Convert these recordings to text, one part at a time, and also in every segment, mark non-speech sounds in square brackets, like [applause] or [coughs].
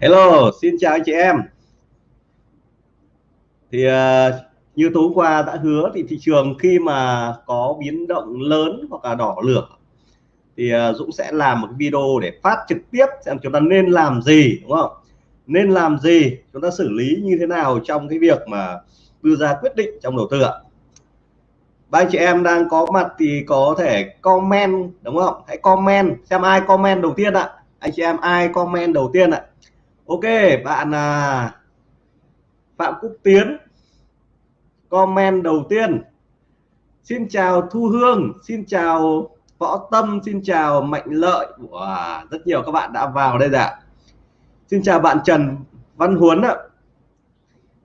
Hello, xin chào anh chị em. Thì uh, như tối qua đã hứa thì thị trường khi mà có biến động lớn hoặc là đỏ lửa thì uh, Dũng sẽ làm một video để phát trực tiếp xem chúng ta nên làm gì đúng không? Nên làm gì, chúng ta xử lý như thế nào trong cái việc mà đưa ra quyết định trong đầu tư ạ. Ba anh chị em đang có mặt thì có thể comment đúng không? Hãy comment xem ai comment đầu tiên ạ. Anh chị em ai comment đầu tiên ạ? Ok bạn à, phạm quốc tiến comment đầu tiên. Xin chào thu hương xin chào võ tâm xin chào mạnh lợi. Wow, rất nhiều các bạn đã vào đây ạ. Xin chào bạn trần văn huấn ạ.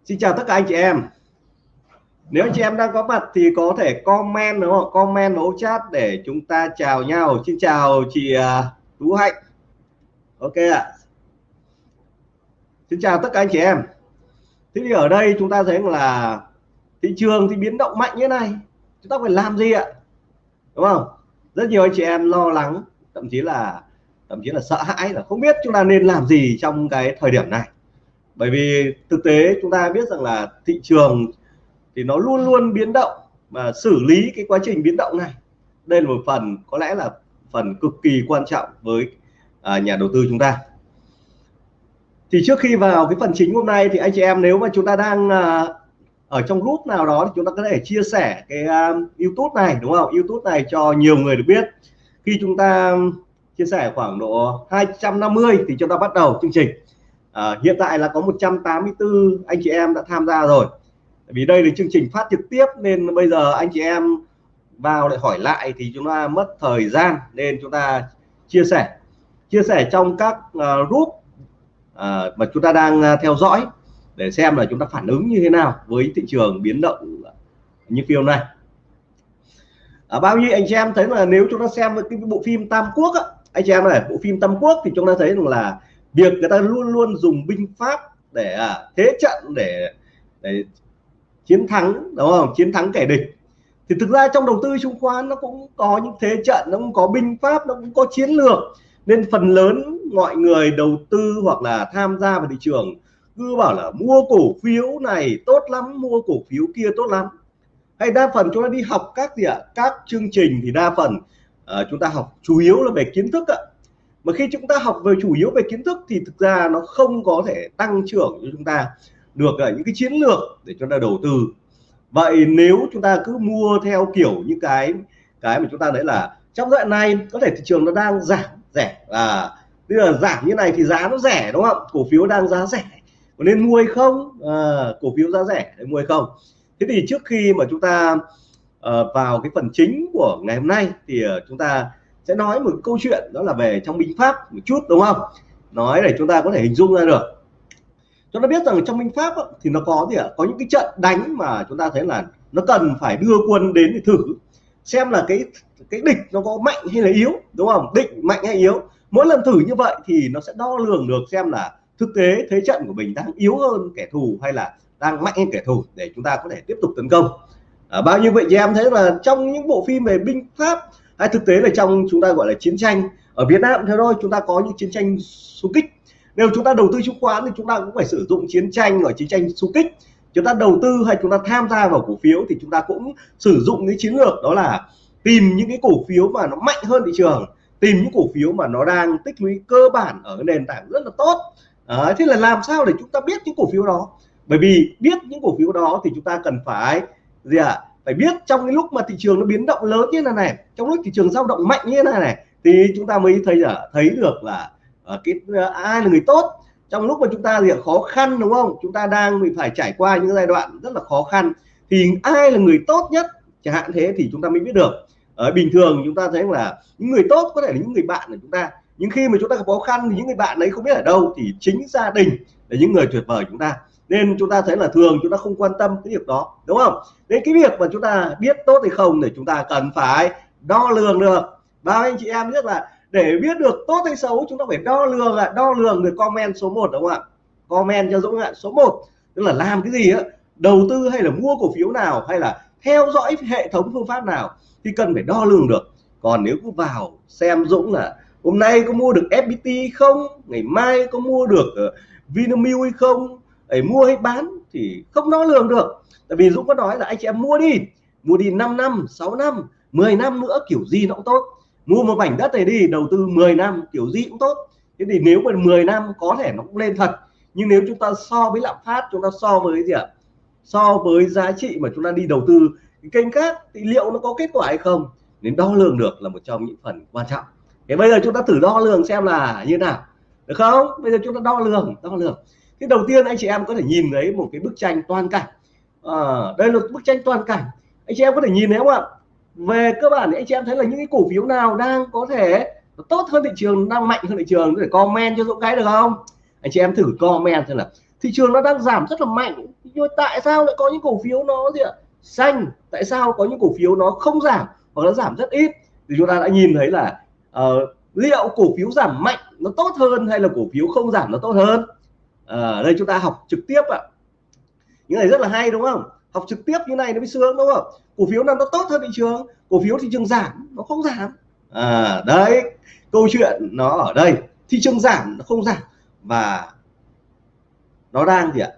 Xin chào tất cả anh chị em. Nếu anh chị em đang có mặt thì có thể comment đúng không? Comment vào chat để chúng ta chào nhau. Xin chào chị à, tú hạnh. Ok ạ. Xin chào tất cả anh chị em. Thế thì ở đây chúng ta thấy là thị trường thì biến động mạnh như thế này. Chúng ta phải làm gì ạ? Đúng không? Rất nhiều anh chị em lo lắng thậm chí là thậm chí là sợ hãi là không biết chúng ta nên làm gì trong cái thời điểm này. Bởi vì thực tế chúng ta biết rằng là thị trường thì nó luôn luôn biến động và xử lý cái quá trình biến động này. Đây là một phần có lẽ là phần cực kỳ quan trọng với à, nhà đầu tư chúng ta thì trước khi vào cái phần chính hôm nay thì anh chị em nếu mà chúng ta đang à, ở trong group nào đó thì chúng ta có thể chia sẻ cái uh, YouTube này đúng không? YouTube này cho nhiều người được biết. Khi chúng ta chia sẻ khoảng độ 250 thì chúng ta bắt đầu chương trình. À, hiện tại là có 184 anh chị em đã tham gia rồi. Vì đây là chương trình phát trực tiếp nên bây giờ anh chị em vào để hỏi lại thì chúng ta mất thời gian nên chúng ta chia sẻ. Chia sẻ trong các uh, group à, mà chúng ta đang à, theo dõi để xem là chúng ta phản ứng như thế nào với thị trường biến động như phim này à, bao nhiêu anh chị em thấy là nếu chúng ta xem cái bộ phim Tam Quốc á, anh chị em này bộ phim Tam Quốc thì chúng ta thấy rằng là việc người ta luôn luôn dùng binh pháp để à, thế trận để để chiến thắng đúng không? Chiến thắng kẻ địch. Thì thực ra trong đầu tư chứng khoán nó cũng có những thế trận nó cũng có binh pháp nó cũng có chiến lược nên phần lớn mọi người đầu tư hoặc là tham gia vào thị trường cứ bảo là mua cổ phiếu này tốt lắm mua cổ phiếu kia tốt lắm. Hay đa phần chúng ta đi học các gì ạ? Các chương trình thì đa phần uh, chúng ta học chủ yếu là về kiến thức ạ. Mà khi chúng ta học về chủ yếu về kiến thức thì thực ra nó không có thể tăng trưởng cho chúng ta được uh, những cái chiến lược để chúng ta đầu tư. Vậy nếu chúng ta cứ mua theo kiểu những cái cái mà chúng ta đấy là trong đoạn này có thể thị trường nó đang giảm rẻ. À bây giờ giảm như này thì giá nó rẻ đúng không? Cổ phiếu đang giá rẻ. Có nên mua hay không? À, cổ phiếu giá rẻ để mua hay không? Thế thì trước khi mà chúng ta uh, vào cái phần chính của ngày hôm nay thì uh, chúng ta sẽ nói một câu chuyện đó là về trong binh pháp một chút đúng không? Nói để chúng ta có thể hình dung ra được. Chúng ta biết rằng trong binh pháp thì nó có gì ạ? Có những cái trận đánh mà chúng ta thấy là nó cần phải đưa quân đến để thử xem là cái cái địch nó có mạnh hay là yếu đúng không? Định mạnh hay yếu. Mỗi lần thử như vậy thì nó sẽ đo lường được xem là thực tế thế trận của mình đang yếu hơn kẻ thù hay là đang mạnh hơn kẻ thù để chúng ta có thể tiếp tục tấn công. À, bao nhiêu vậy thì em thấy là trong những bộ phim về binh pháp hay thực tế là trong chúng ta gọi là chiến tranh ở Việt Nam theo thôi chúng ta có những chiến tranh xung kích. Nếu chúng ta đầu tư chứng khoán thì chúng ta cũng phải sử dụng chiến tranh ở chiến tranh xung kích chúng ta đầu tư hay chúng ta tham gia vào cổ phiếu thì chúng ta cũng sử dụng cái chiến lược đó là tìm những cái cổ phiếu mà nó mạnh hơn thị trường tìm những cổ phiếu mà nó đang tích lũy cơ bản ở cái nền tảng rất là tốt. À, thế là làm sao để chúng ta biết những cổ phiếu đó? Bởi vì biết những cổ phiếu đó thì chúng ta cần phải gì ạ? À? phải biết trong cái lúc mà thị trường nó biến động lớn như thế này trong lúc thị trường dao động mạnh như thế này này thì chúng ta mới thấy là thấy được là uh, cái uh, ai là người tốt trong lúc mà chúng ta gì khó khăn, đúng không? Chúng ta đang bị phải trải qua những giai đoạn rất là khó khăn. Thì ai là người tốt nhất? Chẳng hạn thế thì chúng ta mới biết được. Ở bình thường chúng ta thấy là những người tốt có thể là những người bạn của chúng ta. Nhưng khi mà chúng ta gặp khó khăn thì những người bạn đấy không biết ở đâu thì chính gia đình là những người tuyệt vời chúng ta. Nên chúng ta thấy là thường chúng ta không quan tâm cái việc đó, đúng không? Nên cái việc mà chúng ta biết tốt hay không thì chúng ta cần phải đo lường được. Bao anh chị em biết là để biết được tốt hay xấu, chúng ta phải đo lường ạ. Đo lường được comment số 1 đúng không ạ? Comment cho Dũng ạ. Số 1 tức là làm cái gì á? Đầu tư hay là mua cổ phiếu nào? Hay là theo dõi hệ thống phương pháp nào? Thì cần phải đo lường được. Còn nếu cứ vào xem Dũng là hôm nay có mua được FPT không? Ngày mai có mua được ờ, Vinamilk hay không? Để mua hay bán thì không đo lường được. Tại vì Dũng có nói là anh chị em mua đi. Mua đi 5 năm 6 năm 10 năm nữa, kiểu gì nó cũng tốt mua một mảnh đất này đi đầu tư 10 năm kiểu gì cũng tốt. Thế thì nếu mà 10 năm có thể nó cũng lên thật nhưng nếu chúng ta so với lạm phát chúng ta so với gì ạ? So với giá trị mà chúng ta đi đầu tư cái kênh khác thì liệu nó có kết quả hay không? Nên đo lường được là một trong những phần quan trọng. Thế bây giờ chúng ta thử đo lường xem là như nào. Được không? Bây giờ chúng ta đo lường đo lường. Thế đầu tiên anh chị em có thể nhìn thấy một cái bức tranh toàn cảnh. À, đây là bức tranh toàn cảnh. Anh chị em có thể nhìn thấy không ạ? Về cơ bản thì anh chị em thấy là những cái cổ phiếu nào đang có thể tốt hơn thị trường đang mạnh hơn thị trường để comment cho dũng cái được không? Anh chị em thử comment xem là thị trường nó đang giảm rất là mạnh. Nhưng tại sao lại có những cổ phiếu nó gì ạ? Xanh. Tại sao có những cổ phiếu nó không giảm hoặc nó giảm rất ít? Thì chúng ta đã nhìn thấy là uh, liệu cổ phiếu giảm mạnh nó tốt hơn hay là cổ phiếu không giảm nó tốt hơn? Ở đây chúng ta học trực tiếp ạ. Những này rất là hay đúng không? Học trực tiếp như này nó mới sướng đúng không? Cổ phiếu nào nó tốt hơn thị trường cổ phiếu thị trường giảm nó không giảm. À đấy câu chuyện nó ở đây. Thị trường giảm nó không giảm. Và nó đang gì ạ?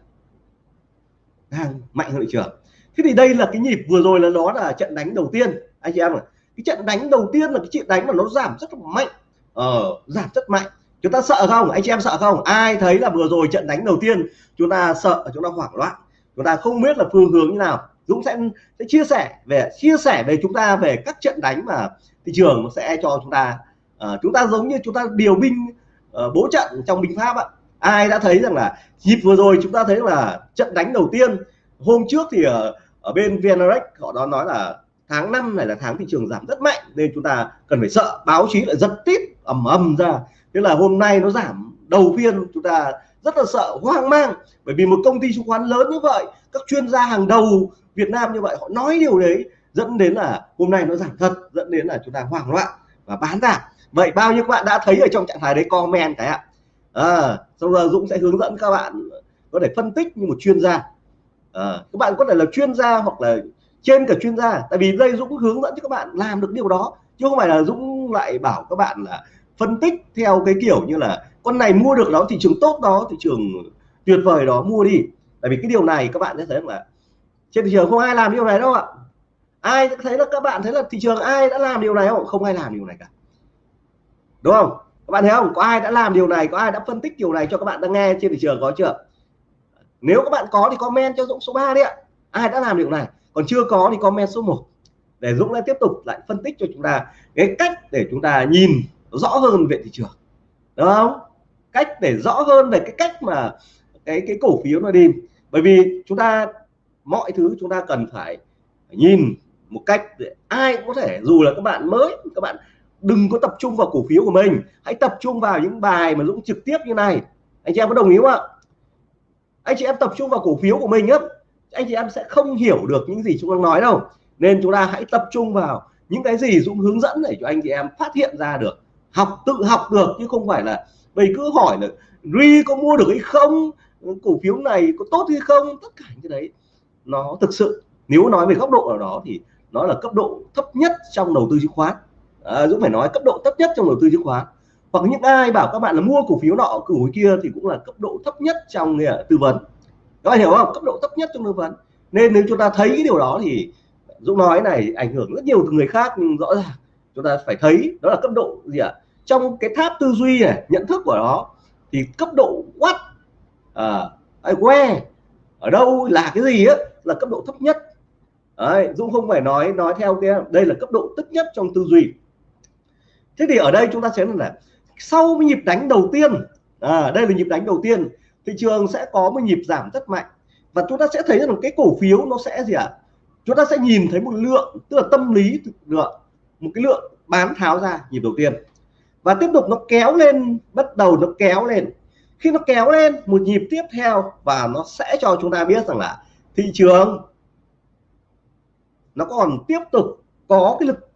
Đang mạnh hơn thị trường. Thế thì đây là cái nhịp vừa rồi là nó là trận đánh đầu tiên. Anh chị em ạ cái trận đánh đầu tiên là cái trận đánh mà nó giảm rất là mạnh. Ờ, giảm rất mạnh. Chúng ta sợ không? Anh chị em sợ không? Ai thấy là vừa rồi trận đánh đầu tiên chúng ta sợ chúng ta hoảng loạn chúng ta không biết là phương hướng như nào. Dũng sẽ sẽ chia sẻ về chia sẻ về chúng ta về các trận đánh mà thị trường sẽ cho chúng ta. Uh, chúng ta giống như chúng ta điều binh uh, bố trận trong binh pháp ạ. Ai đã thấy rằng là nhịp vừa rồi chúng ta thấy là trận đánh đầu tiên hôm trước thì ở, ở bên VNRX họ đó nói là tháng 5 này là tháng thị trường giảm rất mạnh nên chúng ta cần phải sợ. Báo chí lại giật tít ầm ầm ra. Thế là hôm nay nó giảm đầu phiên chúng ta rất là sợ hoang mang. Bởi vì một công ty chứng khoán lớn như vậy các chuyên gia hàng đầu Việt Nam như vậy họ nói điều đấy dẫn đến là hôm nay nó giảm thật dẫn đến là chúng ta hoảng loạn và bán ra. Vậy bao nhiêu các bạn đã thấy ở trong trạng thái đấy comment cái ạ. À, sau giờ Dũng sẽ hướng dẫn các bạn có thể phân tích như một chuyên gia. À, các bạn có thể là chuyên gia hoặc là trên cả chuyên gia tại vì đây Dũng hướng dẫn cho các bạn làm được điều đó chứ không phải là Dũng lại bảo các bạn là phân tích theo cái kiểu như là con này mua được đó thị trường tốt đó, thị trường tuyệt vời đó, mua đi. Tại vì cái điều này các bạn sẽ thấy là trên thị trường không ai làm điều này đâu ạ. Ai thấy là các bạn thấy là thị trường ai đã làm điều này không? Không ai làm điều này cả. Đúng không? Các bạn thấy không? Có ai đã làm điều này, có ai đã phân tích điều này cho các bạn đang nghe trên thị trường có chưa? Nếu các bạn có thì comment cho Dũng số 3 đi ạ. Ai đã làm điều này? Còn chưa có thì comment số 1 để Dũng lại tiếp tục lại phân tích cho chúng ta cái cách để chúng ta nhìn rõ hơn về thị trường, đúng không? Cách để rõ hơn về cái cách mà cái cái cổ phiếu nó đi. Bởi vì chúng ta, mọi thứ chúng ta cần phải nhìn một cách để ai cũng có thể, dù là các bạn mới, các bạn đừng có tập trung vào cổ phiếu của mình. Hãy tập trung vào những bài mà Dũng trực tiếp như này. Anh chị em có đồng ý không ạ? Anh chị em tập trung vào cổ phiếu của mình á, anh chị em sẽ không hiểu được những gì chúng đang nói đâu. Nên chúng ta hãy tập trung vào những cái gì Dũng hướng dẫn để cho anh chị em phát hiện ra được học tự học được chứ không phải là mày cứ hỏi là ri có mua được hay không cổ phiếu này có tốt hay không tất cả những cái đấy. Nó thực sự nếu nói về góc độ nào đó thì nó là cấp độ thấp nhất trong đầu tư chứng khoán. À, Dũng phải nói cấp độ thấp nhất trong đầu tư chứng khoán. Hoặc những ai bảo các bạn là mua cổ phiếu nọ cổ phiếu kia thì cũng là cấp độ thấp nhất trong nghề tư vấn. Các bạn hiểu không? Cấp độ thấp nhất trong tư vấn. Nên nếu chúng ta thấy cái điều đó thì Dũng nói này ảnh hưởng rất nhiều từ người khác nhưng rõ ràng chúng ta phải thấy đó là cấp độ gì ạ? à? Trong cái tháp tư duy này nhận thức của nó thì cấp độ what à, à, where ở đâu là cái gì á là cấp độ thấp nhất. Đấy, Dũng không phải nói nói theo cái đây là cấp độ thấp nhất trong tư duy. Thế thì ở đây chúng ta sẽ là sau nhịp đánh đầu tiên à, đây là nhịp đánh đầu tiên thị trường sẽ có một nhịp giảm rất mạnh. Và chúng ta sẽ thấy rằng cái cổ phiếu nó sẽ gì ạ? À? chúng ta sẽ nhìn thấy một lượng tức là tâm lý lượng một cái lượng bán tháo ra nhịp đầu tiên và tiếp tục nó kéo lên, bắt đầu nó kéo lên. Khi nó kéo lên, một nhịp tiếp theo và nó sẽ cho chúng ta biết rằng là thị trường nó còn tiếp tục có cái lực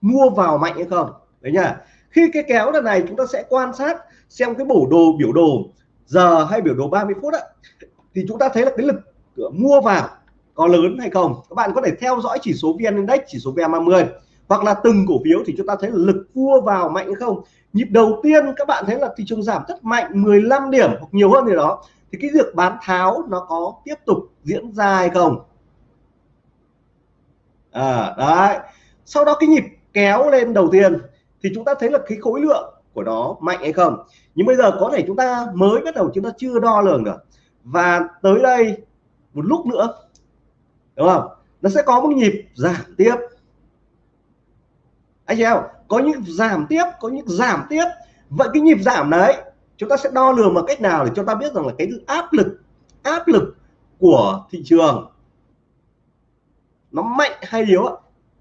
mua vào mạnh hay không. Đấy nhá. Khi cái kéo lần này chúng ta sẽ quan sát xem cái bổ đồ, biểu đồ giờ hay biểu đồ 30 phút ạ thì chúng ta thấy là cái lực mua vào có lớn hay không. Các bạn có thể theo dõi chỉ số VN Index, chỉ số VN30 hoặc là từng cổ phiếu thì chúng ta thấy lực cua vào mạnh không? Nhịp đầu tiên các bạn thấy là thị trường giảm rất mạnh 15 điểm hoặc nhiều hơn gì đó. Thì cái việc bán tháo nó có tiếp tục diễn ra hay không? À, đấy. Sau đó cái nhịp kéo lên đầu tiên thì chúng ta thấy là cái khối lượng của nó mạnh hay không? Nhưng bây giờ có thể chúng ta mới bắt đầu chúng ta chưa đo lường được. Và tới đây một lúc nữa đúng không? Nó sẽ có một nhịp giảm tiếp anh chị em, có những giảm tiếp, có những giảm tiếp. Vậy cái nhịp giảm đấy, chúng ta sẽ đo lường bằng cách nào để cho ta biết rằng là cái áp lực áp lực của thị trường nó mạnh hay yếu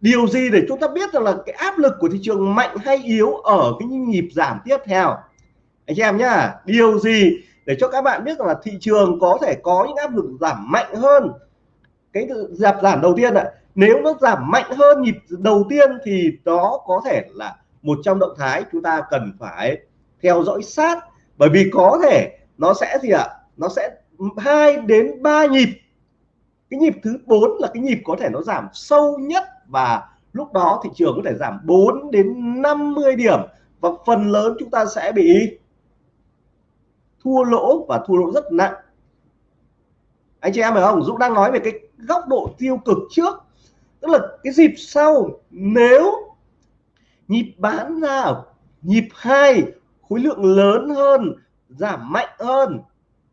điều gì để chúng ta biết rằng là cái áp lực của thị trường mạnh hay yếu ở cái nhịp giảm tiếp theo? Anh chị em nhá, điều gì để cho các bạn biết rằng là thị trường có thể có những áp lực giảm mạnh hơn cái giảm giảm đầu tiên ạ? Nếu nó giảm mạnh hơn nhịp đầu tiên thì đó có thể là một trong động thái chúng ta cần phải theo dõi sát. Bởi vì có thể nó sẽ gì ạ? Nó sẽ hai đến ba nhịp. Cái nhịp thứ bốn là cái nhịp có thể nó giảm sâu nhất và lúc đó thị trường có thể giảm 4 đến 50 điểm và phần lớn chúng ta sẽ bị thua lỗ và thua lỗ rất nặng. Anh chị em phải không? Dũng đang nói về cái góc độ tiêu cực trước tức là cái dịp sau, nếu nhịp bán ra nhịp hai, khối lượng lớn hơn, giảm mạnh hơn,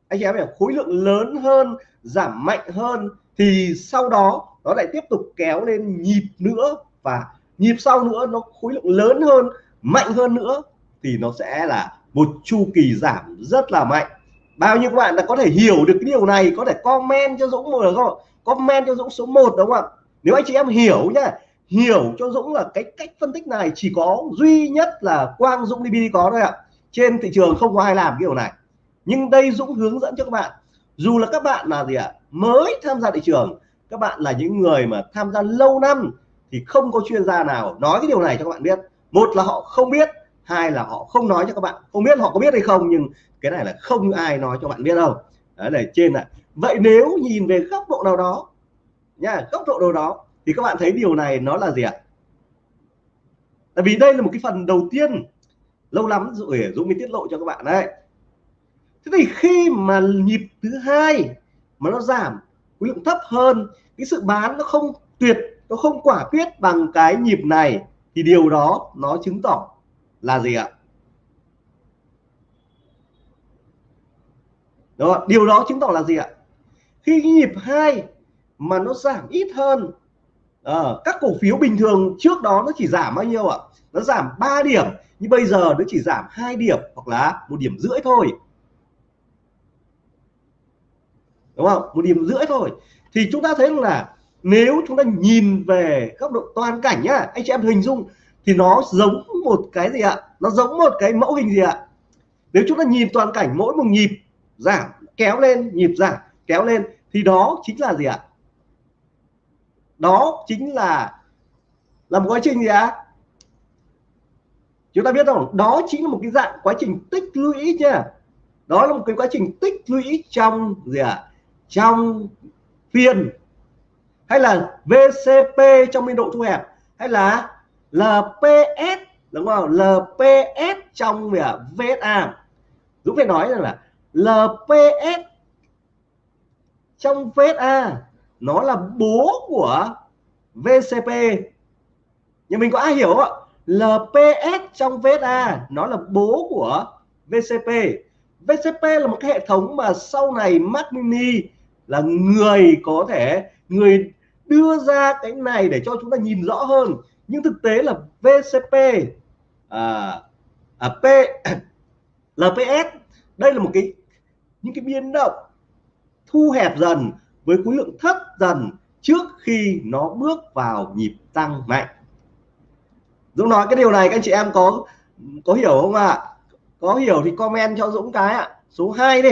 anh chị em hiểu, khối lượng lớn hơn, giảm mạnh hơn, thì sau đó nó lại tiếp tục kéo lên nhịp nữa và nhịp sau nữa nó khối lượng lớn hơn, mạnh hơn nữa thì nó sẽ là một chu kỳ giảm rất là mạnh. Bao nhiêu các bạn đã có thể hiểu được cái điều này, có thể comment cho Dũng một được không comment cho Dũng số 1 đúng không ạ? Nếu anh chị em hiểu nhá, hiểu cho Dũng là cái cách phân tích này chỉ có duy nhất là Quang Dũng DB có thôi ạ. Trên thị trường không có ai làm cái điều này. Nhưng đây Dũng hướng dẫn cho các bạn. Dù là các bạn là gì ạ, mới tham gia thị trường, các bạn là những người mà tham gia lâu năm thì không có chuyên gia nào nói cái điều này cho các bạn biết. Một là họ không biết, hai là họ không nói cho các bạn. Không biết họ có biết hay không, nhưng cái này là không ai nói cho bạn biết đâu. Đấy là trên này. Vậy nếu nhìn về góc độ nào đó nha, góc độ nào đó, thì các bạn thấy điều này nó là gì ạ? Tại vì đây là một cái phần đầu tiên, lâu lắm rồi Dũng mới tiết lộ cho các bạn đấy. Thế thì khi mà nhịp thứ hai mà nó giảm, khối lượng thấp hơn, cái sự bán nó không tuyệt, nó không quả quyết bằng cái nhịp này, thì điều đó nó chứng tỏ là gì ạ? Đó, điều đó chứng tỏ là gì ạ? Khi cái nhịp hai mà nó giảm ít hơn. À, các cổ phiếu bình thường trước đó nó chỉ giảm bao nhiêu ạ? Nó giảm 3 điểm nhưng bây giờ nó chỉ giảm hai điểm hoặc là một điểm rưỡi thôi. Đúng không? Một điểm rưỡi thôi. Thì chúng ta thấy là nếu chúng ta nhìn về góc độ toàn cảnh nhá anh chị em hình dung thì nó giống một cái gì ạ? Nó giống một cái mẫu hình gì ạ? Nếu chúng ta nhìn toàn cảnh mỗi một nhịp giảm kéo lên nhịp giảm kéo lên thì đó chính là gì ạ? Đó chính là là một quá trình gì ạ? Chúng ta biết không? Đó chính là một cái dạng quá trình tích lũy nha đó là một cái quá trình tích lũy trong gì ạ? Trong phiên. Hay là VCP trong biên độ thu hẹp. Hay là LPS đúng không? LPS trong gì à VSA Dũng phải nói rằng là LPS trong VSA nó là bố của VCP nhưng mình có ai hiểu không ạ? LPS trong VSA nó là bố của VCP VCP là một cái hệ thống mà sau này Mac Mini là người có thể người đưa ra cái này để cho chúng ta nhìn rõ hơn. Nhưng thực tế là VCP à, à, P LPS đây là một cái những cái biến động thu hẹp dần với khối lượng thấp dần trước khi nó bước vào nhịp tăng mạnh. Dũng nói cái điều này, các anh chị em có có hiểu không ạ? À? có hiểu thì comment cho Dũng cái ạ. À. số 2 đi.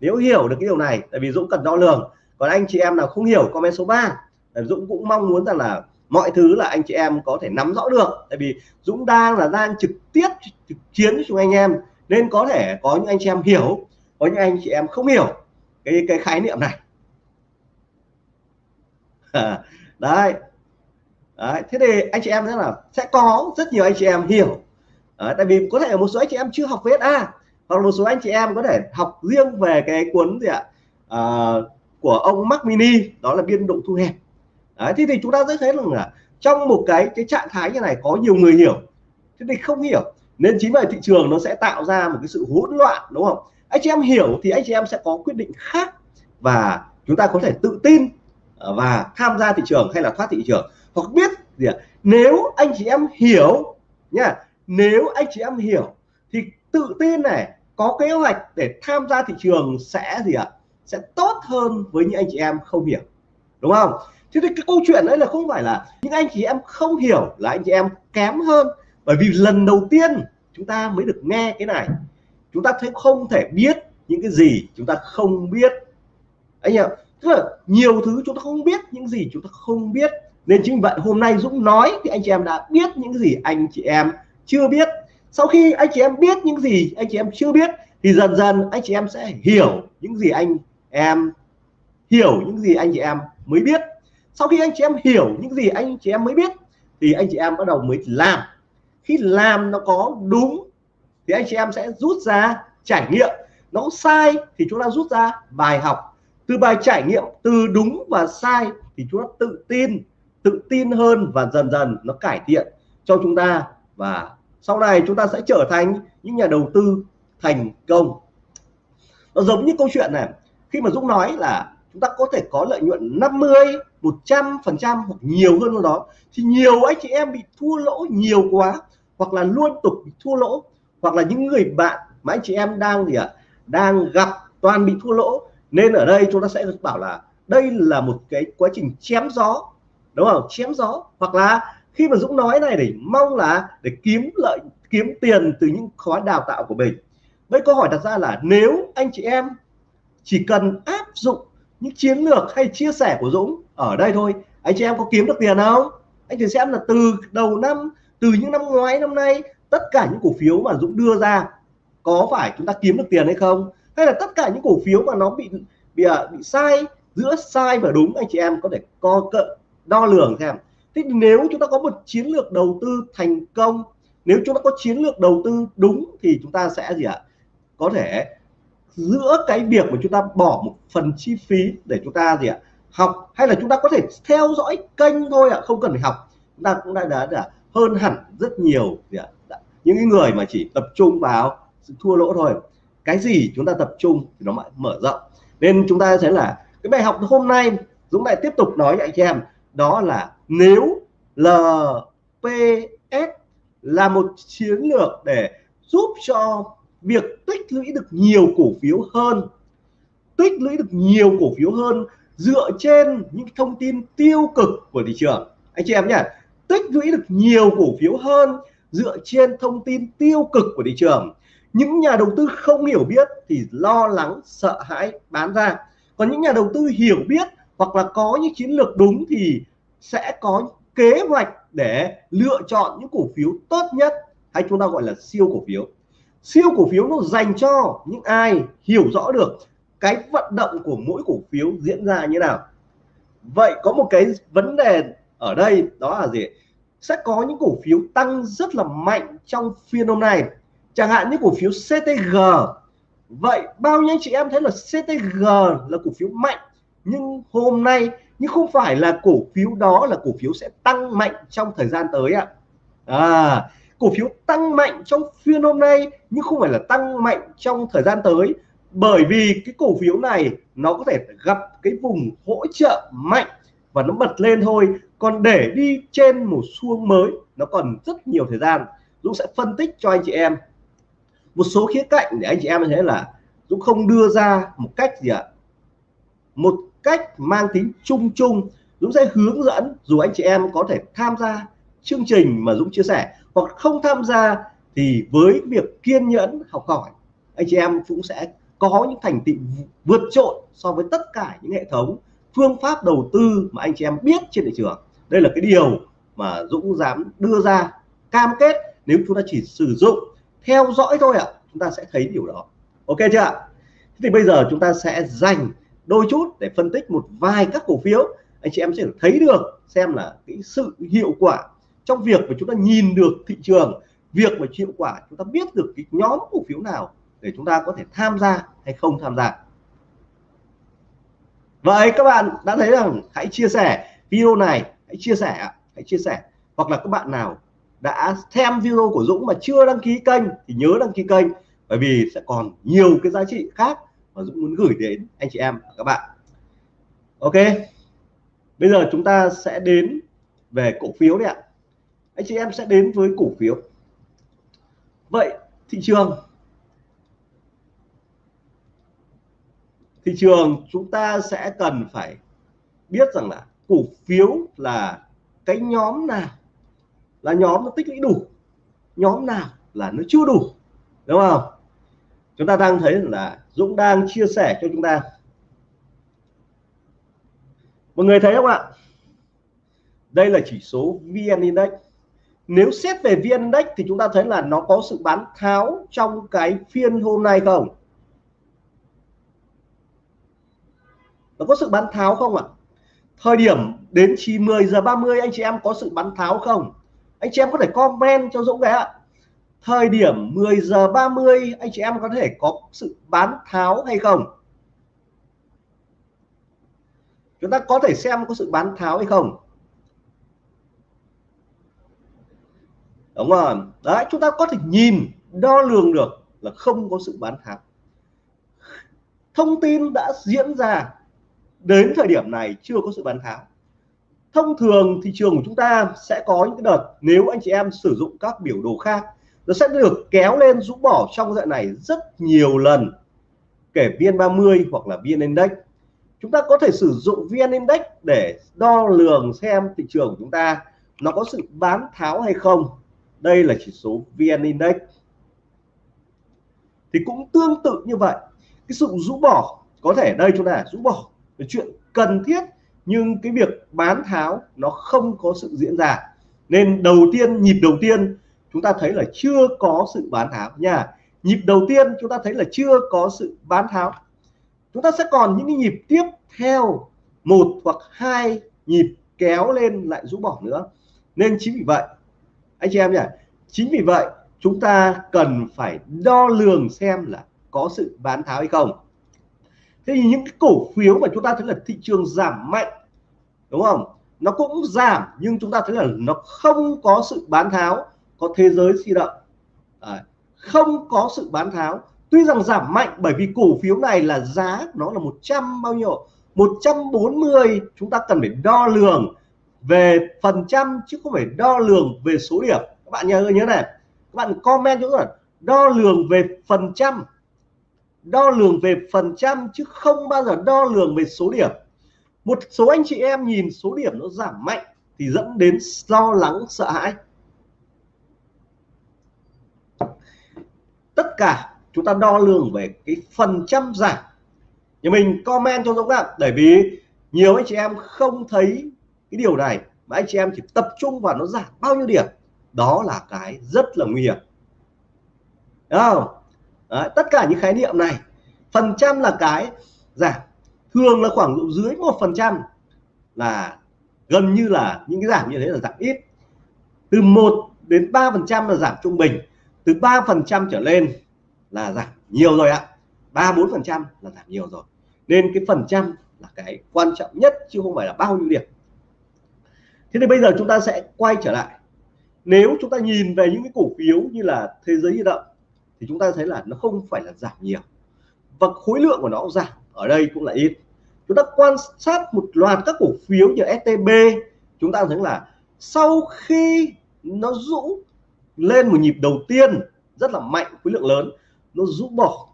Nếu hiểu được cái điều này, tại vì Dũng cần đo lường. Còn anh chị em nào không hiểu, comment số 3 Dũng cũng mong muốn rằng là mọi thứ là anh chị em có thể nắm rõ được. Tại vì Dũng đang là đang trực tiếp trực chiến với chúng anh em. Nên có thể có những anh chị em hiểu, có những anh chị em không hiểu cái cái khái niệm này. [laughs] đấy. Đấy, thế thì anh chị em thế là sẽ có rất nhiều anh chị em hiểu. Đấy, tại vì có thể một số anh chị em chưa học VSA hoặc một số anh chị em có thể học riêng về cái cuốn gì ạ? À, của ông Mac Mini đó là biên độ thu hẹp. Đấy, thế thì chúng ta sẽ thấy rằng là trong một cái cái trạng thái như này có nhiều người hiểu. Thế thì không hiểu nên chính vì thị trường nó sẽ tạo ra một cái sự hỗn loạn đúng không? Anh chị em hiểu thì anh chị em sẽ có quyết định khác và chúng ta có thể tự tin Ờ, và tham gia thị trường hay là thoát thị trường. Hoặc biết gì ạ? Nếu anh chị em hiểu nha nếu anh chị em hiểu, thì tự tin này, có kế hoạch để tham gia thị trường sẽ gì ạ? Sẽ tốt hơn với những anh chị em không hiểu, đúng không? Thế thì cái câu chuyện đấy là không phải là những anh chị em không hiểu là anh chị em kém hơn. Bởi vì lần đầu tiên chúng ta mới được nghe cái này, chúng ta thấy không thể biết những cái gì chúng ta không biết. Anh em tức là nhiều thứ chúng ta không biết những gì chúng ta không biết nên chính vậy hôm nay Dũng nói thì anh chị em đã biết những gì anh chị em chưa biết sau khi anh chị em biết những gì anh chị em chưa biết thì dần dần anh chị em sẽ hiểu những gì anh em hiểu những gì anh chị em mới biết sau khi anh chị em hiểu những gì anh chị em mới biết thì anh chị em bắt đầu mới làm khi làm nó có đúng thì anh chị em sẽ rút ra trải nghiệm nó sai thì chúng ta rút ra bài học từ bài trải nghiệm từ đúng và sai thì chúng ta tự tin tự tin hơn và dần dần nó cải thiện cho chúng ta. Và sau này chúng ta sẽ trở thành những nhà đầu tư thành công. Nó giống như câu chuyện này, khi mà Dũng nói là chúng ta có thể có lợi nhuận 50 100 phần trăm hoặc nhiều hơn đó, thì nhiều anh chị em bị thua lỗ nhiều quá, hoặc là luôn tục bị thua lỗ, hoặc là những người bạn mà anh chị em đang gì ạ? Đang gặp toàn bị thua lỗ nên ở đây chúng ta sẽ bảo là đây là một cái quá trình chém gió, đúng không? Chém gió. Hoặc là khi mà Dũng nói này để mong là để kiếm lợi, kiếm tiền từ những khóa đào tạo của mình. Vậy câu hỏi đặt ra là nếu anh chị em chỉ cần áp dụng những chiến lược hay chia sẻ của Dũng ở đây thôi, anh chị em có kiếm được tiền không? Anh chị xem là từ đầu năm, từ những năm ngoái, năm nay, tất cả những cổ phiếu mà Dũng đưa ra, có phải chúng ta kiếm được tiền hay không? Hay là tất cả những cổ phiếu mà nó bị bị à, bị sai giữa sai và đúng anh chị em có thể co cận đo lường xem. Thế nếu chúng ta có một chiến lược đầu tư thành công nếu chúng ta có chiến lược đầu tư đúng thì chúng ta sẽ gì ạ? Có thể giữa cái việc mà chúng ta bỏ một phần chi phí để chúng ta gì ạ? Học hay là chúng ta có thể theo dõi kênh thôi ạ không cần phải học. Chúng ta cũng đã đã, đã hơn hẳn rất nhiều gì ạ? Những người mà chỉ tập trung vào thua lỗ thôi cái gì chúng ta tập trung thì nó lại mở rộng. Nên chúng ta thấy là, cái bài học hôm nay Dũng lại tiếp tục nói với anh chị em, đó là nếu LPS là một chiến lược để giúp cho việc tích lũy được nhiều cổ phiếu hơn, tích lũy được nhiều cổ phiếu hơn dựa trên những thông tin tiêu cực của thị trường. Anh chị em nhé tích lũy được nhiều cổ phiếu hơn dựa trên thông tin tiêu cực của thị trường những nhà đầu tư không hiểu biết thì lo lắng, sợ hãi bán ra. Còn những nhà đầu tư hiểu biết hoặc là có những chiến lược đúng thì sẽ có kế hoạch để lựa chọn những cổ phiếu tốt nhất, hay chúng ta gọi là siêu cổ phiếu. Siêu cổ phiếu nó dành cho những ai hiểu rõ được cái vận động của mỗi cổ phiếu diễn ra như nào. Vậy có một cái vấn đề ở đây, đó là gì? Sẽ có những cổ phiếu tăng rất là mạnh trong phiên hôm nay chẳng hạn như cổ phiếu CTG vậy bao nhiêu anh chị em thấy là CTG là cổ phiếu mạnh? Nhưng hôm nay nhưng không phải là cổ phiếu đó là cổ phiếu sẽ tăng mạnh trong thời gian tới ạ. À, cổ phiếu tăng mạnh trong phiên hôm nay nhưng không phải là tăng mạnh trong thời gian tới. Bởi vì cái cổ phiếu này nó có thể gặp cái vùng hỗ trợ mạnh và nó bật lên thôi. Còn để đi trên một xu mới nó còn rất nhiều thời gian. Dũng sẽ phân tích cho anh chị em một số khía cạnh để anh chị em thấy là Dũng không đưa ra một cách gì ạ? Một cách mang tính chung chung. Dũng sẽ hướng dẫn dù anh chị em có thể tham gia chương trình mà Dũng chia sẻ. Hoặc không tham gia thì với việc kiên nhẫn học hỏi, anh chị em cũng sẽ có những thành tựu vượt trội so với tất cả những hệ thống phương pháp đầu tư mà anh chị em biết trên thị trường. Đây là cái điều mà Dũng dám đưa ra, cam kết nếu chúng ta chỉ sử dụng theo dõi thôi ạ. À, chúng ta sẽ thấy điều đó. Ok chưa ạ? Thì bây giờ chúng ta sẽ dành đôi chút để phân tích một vài các cổ phiếu. Anh chị em sẽ thấy được xem là cái sự hiệu quả trong việc mà chúng ta nhìn được thị trường việc mà hiệu quả chúng ta biết được cái nhóm cổ phiếu nào để chúng ta có thể tham gia hay không tham gia. Vậy các bạn đã thấy rằng hãy chia sẻ video này hãy chia sẻ hãy chia sẻ. Hoặc là các bạn nào đã xem video của Dũng mà chưa đăng ký kênh thì nhớ đăng ký kênh, bởi vì sẽ còn nhiều cái giá trị khác mà Dũng muốn gửi đến anh chị em và các bạn. Ok, bây giờ chúng ta sẽ đến về cổ phiếu đấy ạ. Anh chị em sẽ đến với cổ phiếu. Vậy, thị trường. Thị trường chúng ta sẽ cần phải biết rằng là cổ phiếu là cái nhóm nào là nhóm nó tích lũy đủ. Nhóm nào là nó chưa đủ, đúng không? Chúng ta đang thấy là Dũng đang chia sẻ cho chúng ta. Mọi người thấy không ạ? Đây là chỉ số VN Index. Nếu xét về VN Index thì chúng ta thấy là nó có sự bán tháo trong cái phiên hôm nay không? Nó có sự bán tháo không ạ? Thời điểm đến 9 10 giờ 30 anh chị em có sự bán tháo không? Anh chị em có thể comment cho Dũng cái ạ. Thời điểm 10 giờ 30 anh chị em có thể có sự bán tháo hay không? Chúng ta có thể xem có sự bán tháo hay không? Đúng không đấy, chúng ta có thể nhìn, đo lường được là không có sự bán tháo. Thông tin đã diễn ra. Đến thời điểm này chưa có sự bán tháo thông thường thị trường của chúng ta sẽ có những cái đợt nếu anh chị em sử dụng các biểu đồ khác, nó sẽ được kéo lên rũ bỏ trong đoạn này rất nhiều lần, kể VN30 hoặc là VN Index. Chúng ta có thể sử dụng VN Index để đo lường xem thị trường của chúng ta nó có sự bán tháo hay không. Đây là chỉ số VN Index. Thì cũng tương tự như vậy, cái sự rũ bỏ, có thể đây chúng ta rũ bỏ, là chuyện cần thiết nhưng cái việc bán tháo nó không có sự diễn ra. Nên đầu tiên, nhịp đầu tiên, chúng ta thấy là chưa có sự bán tháo nha. Nhịp đầu tiên, chúng ta thấy là chưa có sự bán tháo. Chúng ta sẽ còn những cái nhịp tiếp theo, một hoặc hai nhịp kéo lên lại rũ bỏ nữa. Nên chính vì vậy, anh chị em nhỉ, chính vì vậy chúng ta cần phải đo lường xem là có sự bán tháo hay không thế thì những cái cổ phiếu mà chúng ta thấy là thị trường giảm mạnh đúng không? Nó cũng giảm nhưng chúng ta thấy là nó không có sự bán tháo có thế giới di động. À, không có sự bán tháo. Tuy rằng giảm mạnh bởi vì cổ phiếu này là giá nó là 100 bao nhiêu? 140 chúng ta cần phải đo lường về phần trăm chứ không phải đo lường về số điểm. Các bạn nhớ nhớ này. Các bạn comment chúng là đo lường về phần trăm đo lường về phần trăm chứ không bao giờ đo lường về số điểm. Một số anh chị em nhìn số điểm nó giảm mạnh thì dẫn đến lo lắng, sợ hãi. Tất cả chúng ta đo lường về cái phần trăm giảm. Nhà mình comment cho Dũng ạ bởi vì nhiều anh chị em không thấy cái điều này, mà anh chị em chỉ tập trung vào nó giảm bao nhiêu điểm. Đó là cái rất là nguy hiểm. Đúng không? Đấy, tất cả những khái niệm này phần trăm là cái giảm. Thường là khoảng độ dưới một phần trăm là gần như là những cái giảm như thế là giảm ít. Từ 1 đến 3 phần trăm là giảm trung bình. Từ 3 phần trăm trở lên là giảm nhiều rồi ạ. ba bốn phần trăm là giảm nhiều rồi. Nên cái phần trăm là cái quan trọng nhất chứ không phải là bao nhiêu điểm. Thế thì bây giờ chúng ta sẽ quay trở lại. Nếu chúng ta nhìn về những cái cổ phiếu như là thế giới di động thì chúng ta thấy là nó không phải là giảm nhiều. Và khối lượng của nó giảm, ở đây cũng là ít. Chúng ta quan sát một loạt các cổ phiếu như STB chúng ta thấy là sau khi nó rũ lên một nhịp đầu tiên, rất là mạnh, khối lượng lớn, nó rũ bỏ,